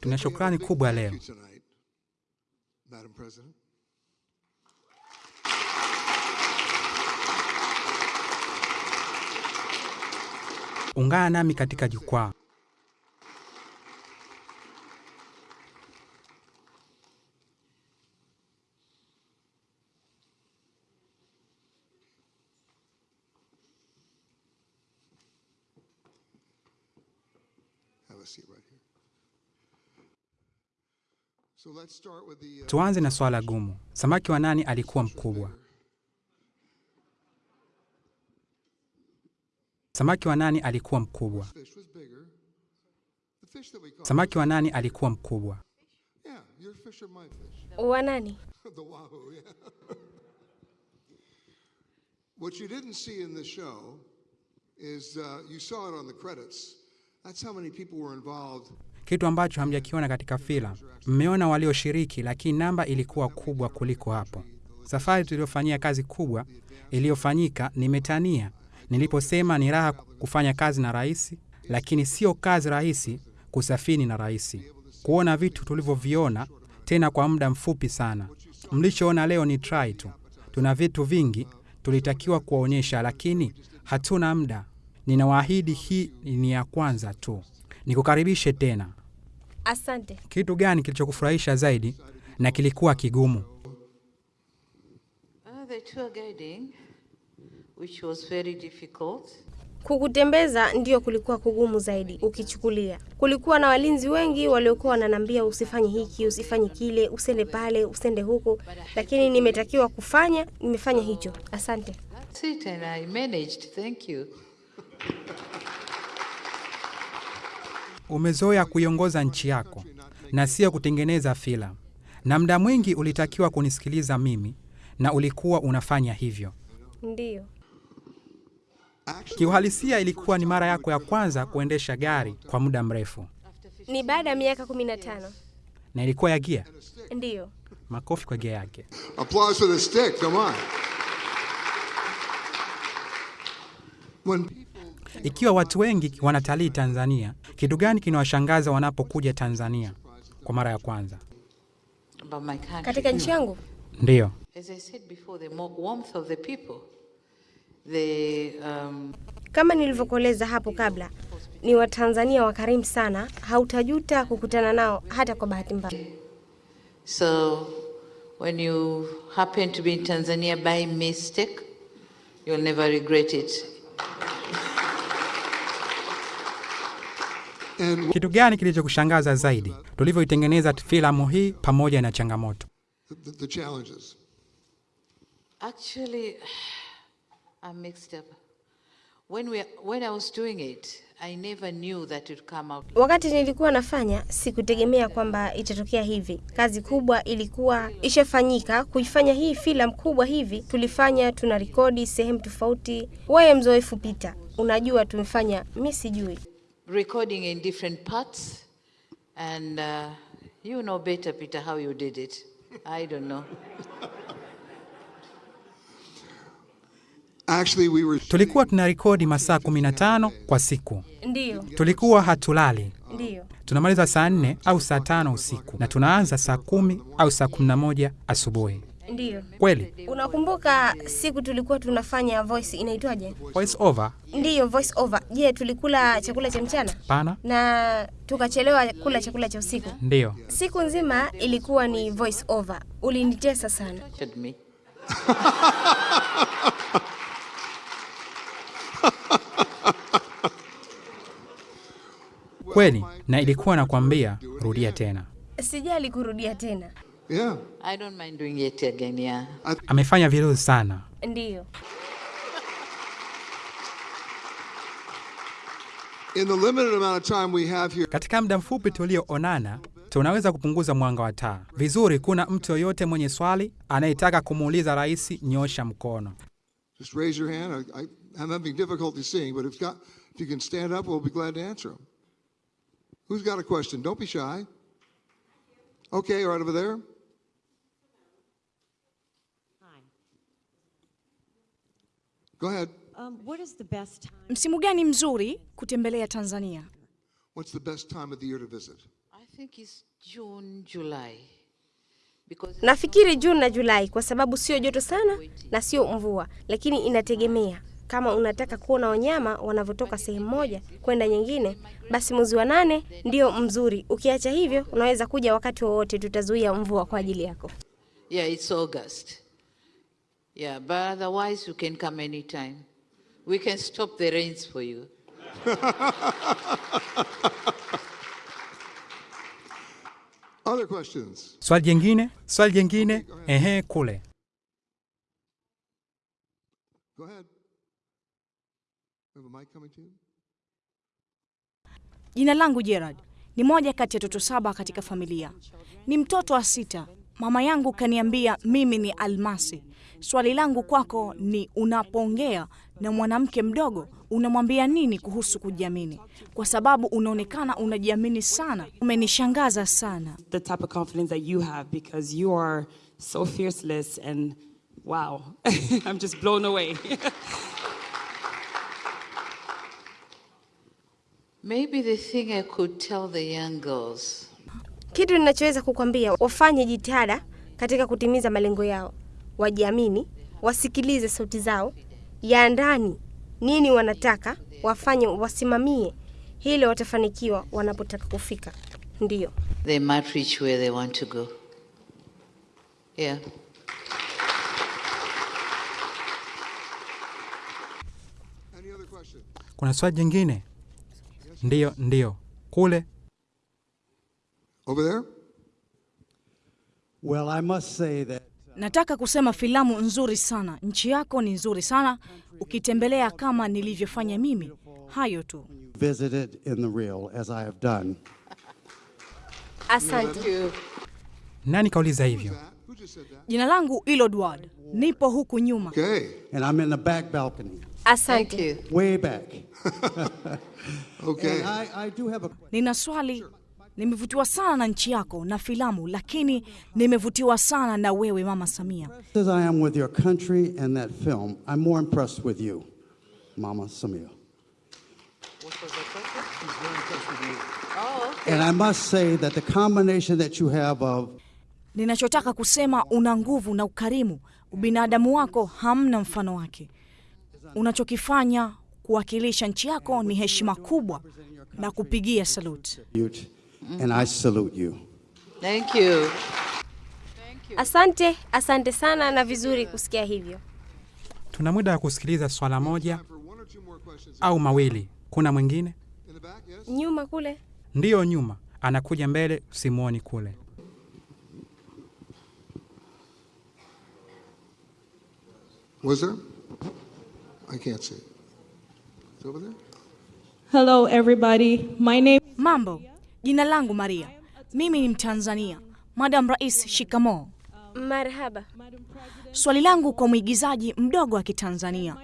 Tuna shukrani kubwa leo. Ungana nami katika jukwaa. Have a seat right here. So let's start with the. uh, Tuanze na swala gumu. Samaki wa nani alikuwa mkubwa? Samaki wa nani alikuwa mkubwa? Samaki wa nani alikuwa mkubwa? Wa nani? what you didn't see in the show is uh, you saw it on the credits. That's how many people were involved. Kitu ambacho hamjakiona katika filamu. Mmeona walioshiriki, lakini namba ilikuwa kubwa kuliko hapo. Safari tuliyofanyia kazi kubwa iliyofanyika, nimetania niliposema ni raha kufanya kazi na rais, lakini sio kazi rahisi kusafini na rais, kuona vitu tulivyoviona tena kwa muda mfupi sana. Mlichoona leo ni try tu. Tuna vitu vingi tulitakiwa kuwaonyesha, lakini hatuna muda. Ninawaahidi hii ni ya kwanza tu. Nikukaribishe tena. Asante. Kitu gani kilichokufurahisha zaidi na kilikuwa kigumu? Uh, the tour guiding, which was very difficult. Kukutembeza ndio kulikuwa kugumu zaidi ukichukulia. Kulikuwa na walinzi wengi waliokuwa wananiambia usifanye hiki, usifanye kile, usende pale, usende huko, lakini nimetakiwa kufanya, nimefanya hicho. Asante. That's it, and I managed. Thank you. Umezoea kuiongoza nchi yako na sio kutengeneza filamu, na muda mwingi ulitakiwa kunisikiliza mimi, na ulikuwa unafanya hivyo. Ndiyo. Kiuhalisia, ilikuwa ni mara yako ya kwanza kuendesha gari kwa muda mrefu, Ni baada ya miaka kumi na tano. na ilikuwa ya gia. Ndiyo. Makofi kwa gia yake. Applause for the stick, come on. When Ikiwa watu wengi wanatalii Tanzania, kitu gani kinawashangaza wanapokuja Tanzania kwa mara ya kwanza? Katika nchi yangu Ndiyo, As I said before, the more warmth of the people, the um, kama nilivyokueleza hapo kabla, ni Watanzania wakarimu sana, hautajuta kukutana nao hata kwa bahati mbaya. so when you happen to be in Tanzania by mistake, you'll never regret it. Kitu gani kilichokushangaza zaidi tulivyoitengeneza filamu hii pamoja na changamoto? the, the challenges. Actually, I'm mixed up. When we when I was doing it, I never knew that it come out. Wakati nilikuwa nafanya, sikutegemea kwamba itatokea hivi. Kazi kubwa ilikuwa ishafanyika. Kuifanya hii filamu kubwa hivi, tulifanya tuna rekodi sehemu tofauti. Wewe mzoefu Pita, unajua tumefanya, mi sijui. Recording in different parts, and uh, you know better, Peter, how you did it. I don't know. Actually, we were Tulikuwa tuna rekodi masaa 15 kwa siku, Ndiyo, tulikuwa hatulali. ndiyo. Tunamaliza saa nne au saa tano usiku na tunaanza saa kumi au saa kumi na moja asubuhi. Ndiyo. Kweli Unakumbuka siku tulikuwa tunafanya voice inaitwaje? voice over? Ndiyo, voice over. Je, tulikula chakula cha mchana Pana, na tukachelewa kula chakula cha usiku? ndiyo. Siku nzima ilikuwa ni voice over. Ulinitesa sana. Kweli, na ilikuwa nakwambia rudia tena. Sijali kurudia tena. Yeah. I don't mind doing it again, yeah. Amefanya vizuri sana. Ndiyo. In the limited amount of time we have here, Katika muda mfupi tulioonana, tunaweza kupunguza mwanga wa taa vizuri. Kuna mtu yoyote mwenye swali anayetaka kumuuliza rais, nyosha mkono. just raise your hand. I, I, I'm having difficulty seeing, but if, got, if you can stand up, we'll be glad to answer them. Who's got a question? Don't be shy. Okay, right over there. Go ahead. Um, what is the best time? Msimu gani mzuri kutembelea Tanzania? What's the best time of the year to visit? I think it's June, July. Because Nafikiri Juni na Julai kwa sababu sio joto sana na sio mvua, lakini inategemea kama unataka kuona wanyama wanavyotoka sehemu moja kwenda nyingine, basi mwezi wa nane ndio mzuri. Ukiacha hivyo, unaweza kuja wakati wowote, tutazuia mvua kwa ajili yako. yeah, it's August. Yeah, but otherwise you can come anytime. We can stop the rains for you. Other questions? Swali jingine, swali jingine, ehe, kule. Go ahead. We have a mic coming to you? Jina langu Gerard. Ni moja kati ya watoto saba katika familia. Ni mtoto wa sita. Mama yangu kaniambia mimi ni almasi. Swali langu kwako ni unapoongea na mwanamke mdogo unamwambia nini kuhusu kujiamini? Kwa sababu unaonekana unajiamini sana. Umenishangaza sana. the type of confidence that you have because you are so fearless and wow, I'm just blown away. Maybe the thing I could tell the young girls Kitu ninachoweza kukwambia, wafanye jitihada katika kutimiza malengo yao, wajiamini, wasikilize sauti zao ya ndani, nini wanataka wafanye, wasimamie hilo, watafanikiwa wanapotaka kufika. Ndio they might reach where they want to go. Yeah. Any other questions? Kuna swali jingine? ndio ndio kule. Over there? Well, I must say that Nataka kusema filamu nzuri sana. Nchi yako ni nzuri sana ukitembelea kama nilivyofanya mimi. Hayo tu. visited in the real, as I have done. Asante. Nani kauliza hivyo? Jina langu Ilodward. Nipo huku nyuma. Okay. And I'm in the back balcony, Asante. way back. Okay. And I, I do have a Nina swali. Nimevutiwa sana na nchi yako na filamu, lakini nimevutiwa sana na wewe Mama Samia. as I am with your country and that film, I'm more impressed with you, Mama Samia. And I must say that the combination that you have of Ninachotaka kusema una nguvu na ukarimu. Ubinadamu wako hamna mfano wake. Unachokifanya kuwakilisha nchi yako ni heshima kubwa na kupigia salute. And I salute you. Thank you. Asante, asante sana na vizuri kusikia hivyo. Tuna muda wa kusikiliza swala moja au mawili. Kuna mwingine? Nyuma kule. Ndiyo, nyuma, anakuja mbele, simuoni kule. Was there? I can't see. It's over there? Hello, everybody. My name Mambo, jina langu Maria. Mimi ni Mtanzania. Madam Rais, shikamo Marhaba. Swali langu kwa mwigizaji mdogo wa Kitanzania,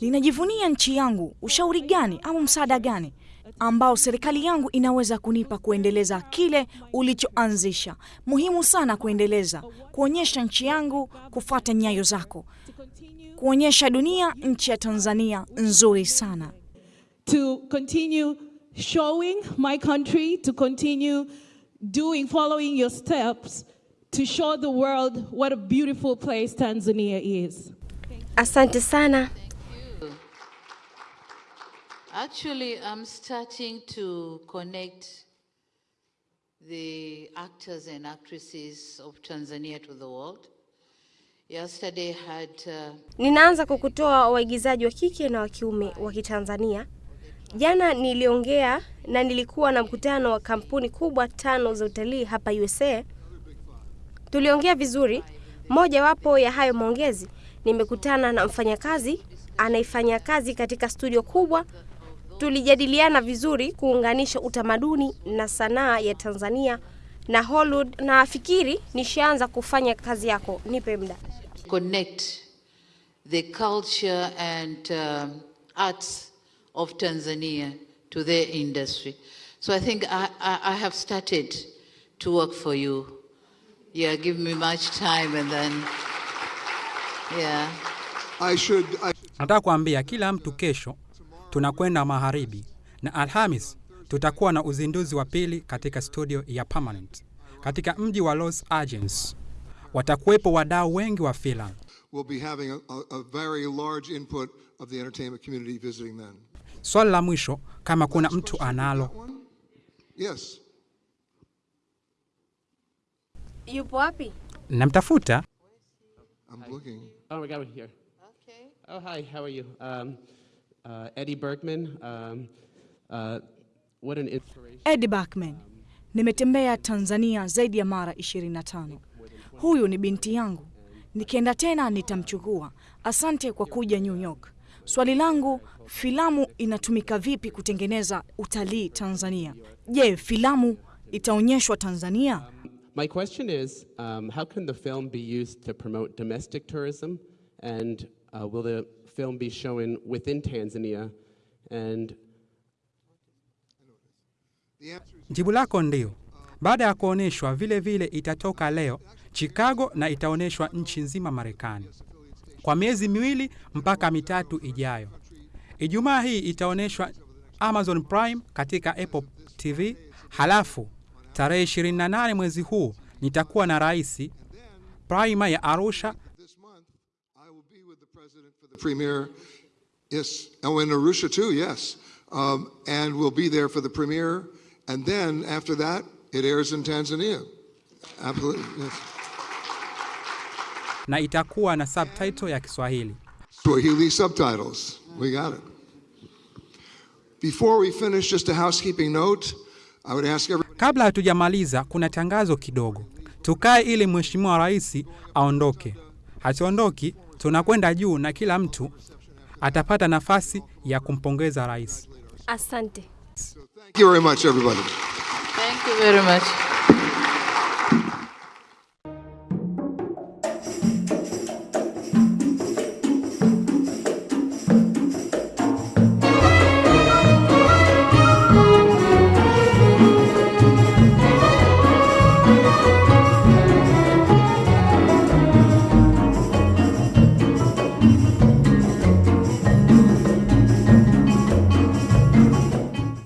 ninajivunia nchi yangu. Ushauri gani au msaada gani ambao serikali yangu inaweza kunipa kuendeleza kile ulichoanzisha? Muhimu sana kuendeleza, kuonyesha nchi yangu, kufuata nyayo zako, kuonyesha dunia nchi ya Tanzania nzuri sana. to continue showing my country, to continue doing, following your steps, to show the world what a beautiful place Tanzania is. Asante sana. Actually, I'm starting to connect the actors and actresses of Tanzania to the world. Yesterday had uh, Ninaanza kukutoa kutoa waigizaji wa kike na wa kiume wa Kitanzania. Jana niliongea na nilikuwa na mkutano wa kampuni kubwa tano za utalii hapa USA. Tuliongea vizuri. Mojawapo ya hayo maongezi, nimekutana na mfanyakazi anaifanya kazi katika studio kubwa. Tulijadiliana vizuri kuunganisha utamaduni na sanaa ya Tanzania na Hollywood, na afikiri nishaanza kufanya kazi yako. Nipe muda. connect the culture and um, arts of Tanzania to their industry. So I think I, I, I have started to work for you. Yeah, give me much time and then, yeah. I should, I Nataka kuambia kila mtu kesho tunakwenda magharibi na Alhamis tutakuwa na uzinduzi wa pili katika studio ya Permanent katika mji wa Los Angeles. Watakuwepo wadau wengi wa filamu. We'll be having a, a, a very large input of the entertainment community visiting then. Swali la mwisho, kama kuna mtu analo. Yes. Yupo wapi? Namtafuta. I'm looking. Oh, we got one here. Okay. Oh, hi, how are you? Um, uh, Eddie Bergman. Um, uh, what an inspiration. Eddie. Nimetembea Tanzania zaidi ya mara 25. Huyu ni binti yangu. Nikienda tena nitamchukua. Asante kwa kuja New York. Swali langu, filamu inatumika vipi kutengeneza utalii Tanzania? Je, filamu itaonyeshwa Tanzania? My question is um, how can the film be used to promote domestic tourism? And uh, will the film be shown within Tanzania? And Jibu lako ndio. Baada ya kuonyeshwa, vile vile itatoka leo Chicago na itaonyeshwa nchi nzima Marekani kwa miezi miwili mpaka mitatu ijayo. Ijumaa hii itaonyeshwa Amazon Prime katika Apple TV. Halafu tarehe 28 mwezi huu nitakuwa na rais Prima ya Arusha oh, in Arusha too, yes. Um, and we'll be there for the premiere. And then after that, it airs in Tanzania. Absolutely, yes. Na itakuwa na subtitle ya Kiswahili. Swahili subtitles. We got it. Before we finish, just a housekeeping note. I would ask every Kabla hatujamaliza, kuna tangazo kidogo. Tukae ili mheshimiwa rais aondoke. hatuondoki tunakwenda juu na kila mtu atapata nafasi ya kumpongeza rais. Asante. thank you very much, everybody. Thank you very much.